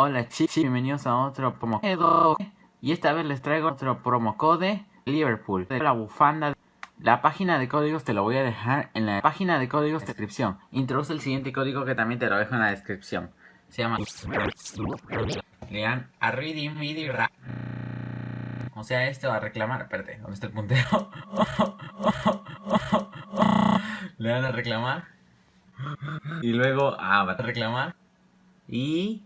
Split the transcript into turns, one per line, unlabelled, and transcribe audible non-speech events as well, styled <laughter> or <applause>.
Hola chicos, bienvenidos a otro promo code y esta vez les traigo otro promo code Liverpool de la bufanda. La página de códigos te lo voy a dejar en la página de códigos de descripción. Introduce el siguiente código que también te lo dejo en la descripción. Se llama Lean a reading video O sea, esto a reclamar. Espérate, ¿dónde está el puntero? <laughs> Le dan a reclamar. Y luego, ah, va a reclamar. Y